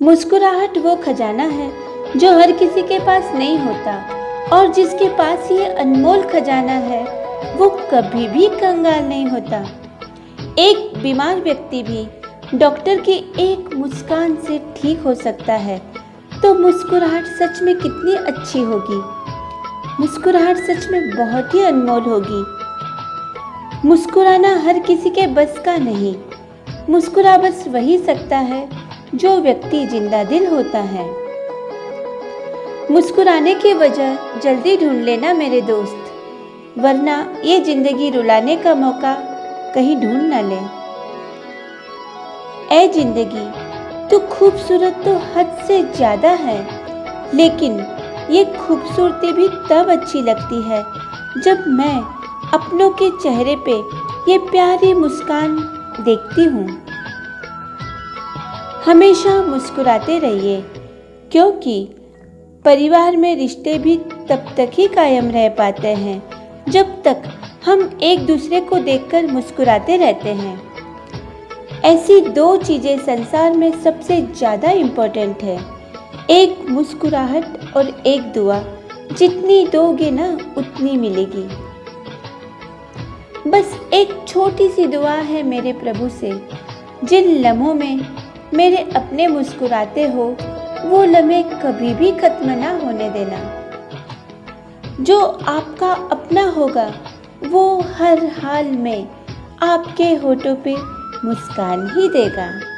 मुस्कुराहट वो खजाना है जो हर किसी के पास नहीं होता। और जिसके पास ये अनमोल खजाना है, वो कभी भी कंगाल नहीं होता। एक बीमार व्यक्ति भी डॉक्टर की एक मुस्कान से ठीक हो सकता है तो मुस्कुराहट सच में कितनी अच्छी होगी? मुस्कुराहट सच में बहुत ही अनमोल होगी। मुस्कुराना हर किसी के बस का नहीं, मुस्कुरा बस वही सकता है जो व्यक्ति ज़िंदा दिल होता है। मुस्कुराने की वजह जल्दी ढूंढ लेना मेरे दोस्त, वरना ये ज़िंदगी रुलाने का मौका कहीं ढूंढ ना ले। ए ज़िंदगी, तू खूबसूरत तो हद से ज़्यादा है, लेकिन ये खूबसूरती भी तब अच्छी लगती है जब मैं अपनों के चेहरे पे ये प्यारी मुस्कान देखती हूँ। हमेशा मुस्कुराते रहिए, क्योंकि परिवार में रिश्ते भी तब तक ही कायम रह पाते हैं, जब तक हम एक दूसरे को देखकर मुस्कुराते रहते हैं। ऐसी दो चीज़ें संसार में सबसे ज़्यादा इम्पोर्टेंट है, एक मुस्कुराहट और एक दुआ। जितनी दोगे ना, उतनी मिलेगी। बस एक छोटी सी दुआ है मेरे प्रभु से, जिन लम्हों में मेरे अपने मुस्कुराते हो, वो लम्हे कभी भी खत्म ना होने देना। जो आपका अपना होगा, वो हर हाल में आपके होठों पे मुस्कान ही देगा।